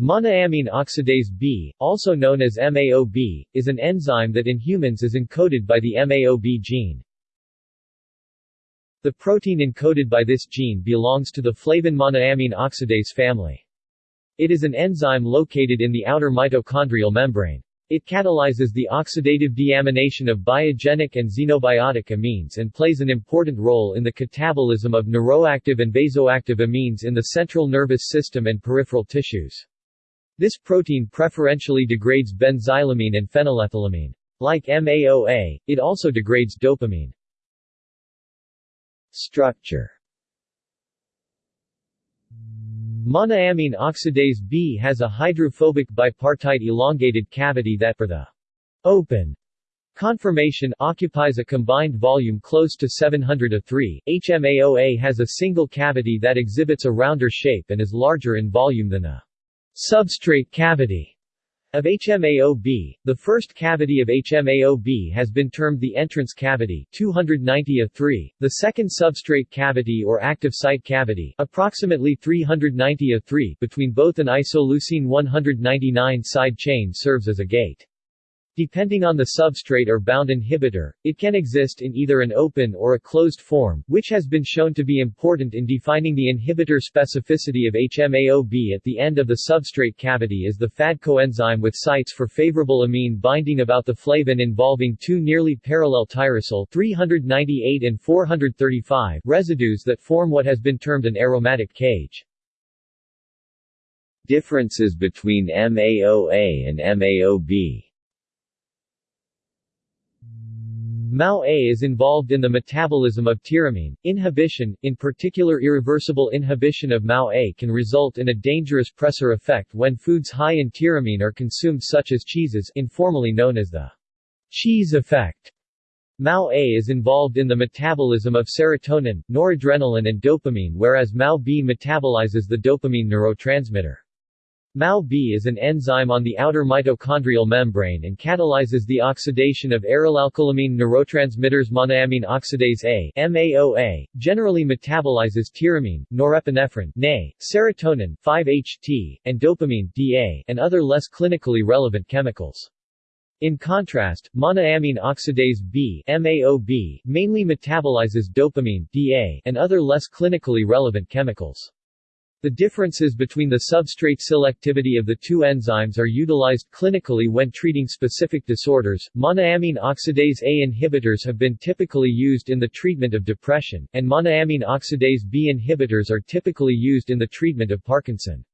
Monoamine oxidase B, also known as MAOB, is an enzyme that in humans is encoded by the MAOB gene. The protein encoded by this gene belongs to the flavin monoamine oxidase family. It is an enzyme located in the outer mitochondrial membrane. It catalyzes the oxidative deamination of biogenic and xenobiotic amines and plays an important role in the catabolism of neuroactive and vasoactive amines in the central nervous system and peripheral tissues. This protein preferentially degrades benzylamine and phenylethylamine. Like MAOA, it also degrades dopamine. Structure Monoamine oxidase B has a hydrophobic bipartite elongated cavity that for the open conformation occupies a combined volume close to 700 a 3. HMAOA has a single cavity that exhibits a rounder shape and is larger in volume than a substrate cavity of HMAOB. The first cavity of HMAOB has been termed the entrance cavity 290 a 3, the second substrate cavity or active site cavity approximately 390 a 3 between both an isoleucine 199 side chain serves as a gate. Depending on the substrate or bound inhibitor, it can exist in either an open or a closed form, which has been shown to be important in defining the inhibitor specificity of HMAOB at the end of the substrate cavity is the FAD coenzyme with sites for favorable amine binding about the flavin involving two nearly parallel tyrosine 398 and 435 residues that form what has been termed an aromatic cage. Differences between MAOA and MAOB MAO-A is involved in the metabolism of tyramine. Inhibition, in particular irreversible inhibition of MAO-A can result in a dangerous pressor effect when foods high in tyramine are consumed such as cheeses informally known as the cheese effect. MAO-A is involved in the metabolism of serotonin, noradrenaline and dopamine whereas MAO-B metabolizes the dopamine neurotransmitter. MAO-B is an enzyme on the outer mitochondrial membrane and catalyzes the oxidation of arylalkylamine neurotransmitters monoamine oxidase A generally metabolizes tyramine, norepinephrine serotonin 5-HT, and dopamine DA, and other less clinically relevant chemicals. In contrast, monoamine oxidase B mainly metabolizes dopamine DA, and other less clinically relevant chemicals. The differences between the substrate selectivity of the two enzymes are utilized clinically when treating specific disorders. Monoamine oxidase A inhibitors have been typically used in the treatment of depression, and monoamine oxidase B inhibitors are typically used in the treatment of Parkinson's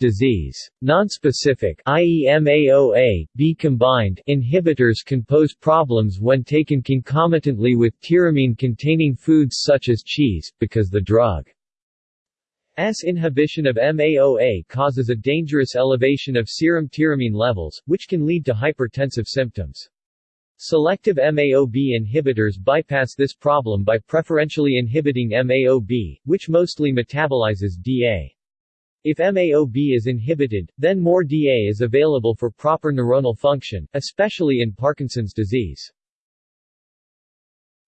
disease. Nonspecific i.e. MAOA, B combined inhibitors can pose problems when taken concomitantly with tyramine-containing foods such as cheese, because the drug S inhibition of MAOA causes a dangerous elevation of serum tyramine levels, which can lead to hypertensive symptoms. Selective MAOB inhibitors bypass this problem by preferentially inhibiting MAOB, which mostly metabolizes DA. If MAOB is inhibited, then more DA is available for proper neuronal function, especially in Parkinson's disease.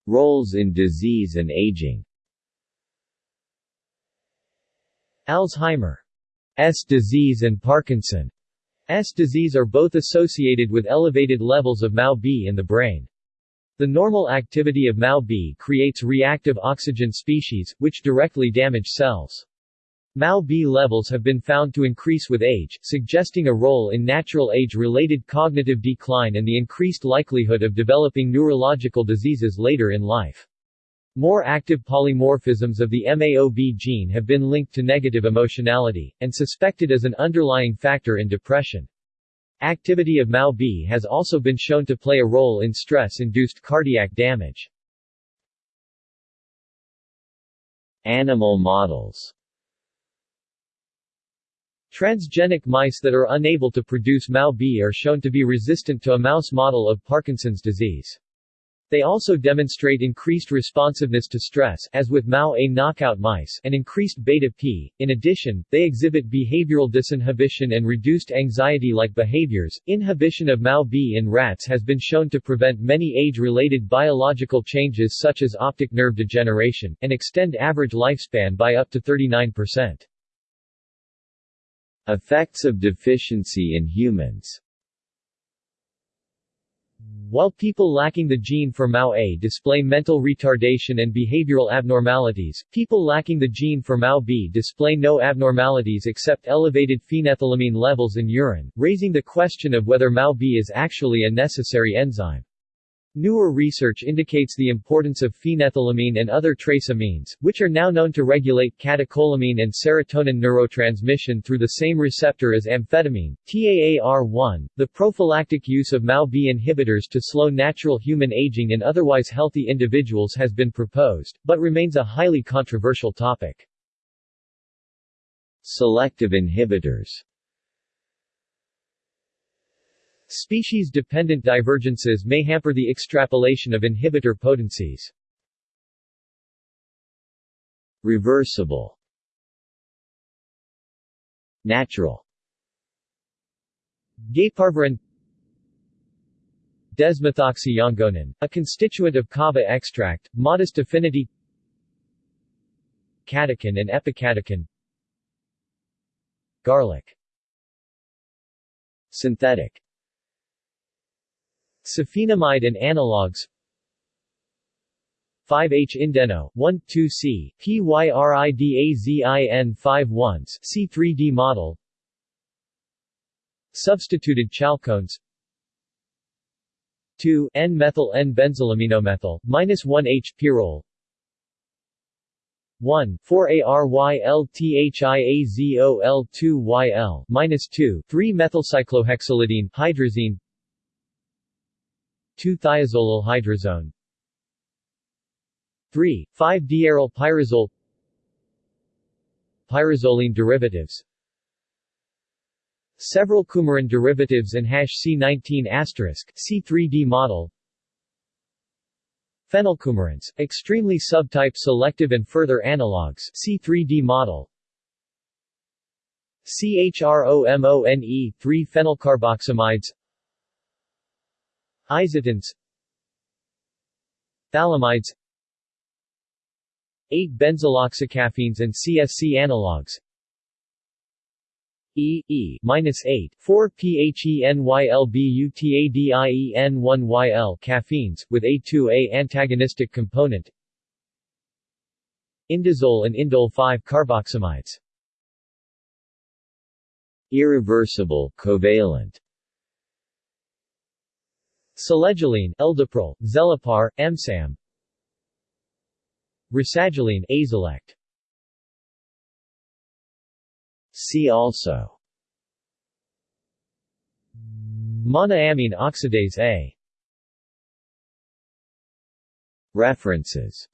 Roles in disease and aging Alzheimer's disease and Parkinson's disease are both associated with elevated levels of MAO-B in the brain. The normal activity of MAO-B creates reactive oxygen species, which directly damage cells. MAO-B levels have been found to increase with age, suggesting a role in natural age-related cognitive decline and the increased likelihood of developing neurological diseases later in life. More active polymorphisms of the MAOB gene have been linked to negative emotionality, and suspected as an underlying factor in depression. Activity of MAO-B has also been shown to play a role in stress-induced cardiac damage. Animal models Transgenic mice that are unable to produce MAO-B are shown to be resistant to a mouse model of Parkinson's disease. They also demonstrate increased responsiveness to stress as with MAO-A knockout mice and increased beta-P. In addition, they exhibit behavioral disinhibition and reduced anxiety-like behaviors. Inhibition of MAO-B in rats has been shown to prevent many age-related biological changes such as optic nerve degeneration, and extend average lifespan by up to 39%. Effects of deficiency in humans while people lacking the gene for MAO-A display mental retardation and behavioral abnormalities, people lacking the gene for MAO-B display no abnormalities except elevated phenethylamine levels in urine, raising the question of whether MAO-B is actually a necessary enzyme. Newer research indicates the importance of phenethylamine and other trace amines, which are now known to regulate catecholamine and serotonin neurotransmission through the same receptor as amphetamine, TAAR1. The prophylactic use of MAO-B inhibitors to slow natural human aging in otherwise healthy individuals has been proposed, but remains a highly controversial topic. Selective inhibitors Species-dependent divergences may hamper the extrapolation of inhibitor potencies. Reversible. Natural. Geiparvarin. Desmethoxyyangonin, a constituent of kava extract, modest affinity. Catechin and epicatechin Garlic. Synthetic Safinamide and analogs. 5-H indeno, 1,2-C, PYRIDAZIN 5-1s C3D model. Substituted chalcones. 2 N-methyl N-benzylaminomethyl, minus 1-H pyrrole. 1, 4-ARYLTHIAZOL2YL, minus 2, 3-methylcyclohexylidene, hydrazine. 2-thiazolol hydrazone 3, 5-diaryl pyrazole Pyrazoline derivatives. Several coumarin derivatives and hash C19 asterisk C3D model. Phenylcoumarins, extremely subtype selective and further analogs C3D model. CHROMONE 3 phenylcarboxamides. Isatins Phthalimides 8 benzyloxycaffeines and CSC analogs. E E minus 8 4 PHENYLBUTADIEN 1 YL caffeines with A2A antagonistic component. Indazole and indole 5 carboxamides. Irreversible covalent Selegiline, Eldepryl, Zelapar, Emsam Rasagiline, Azilect See also. Monoamine oxidase A. References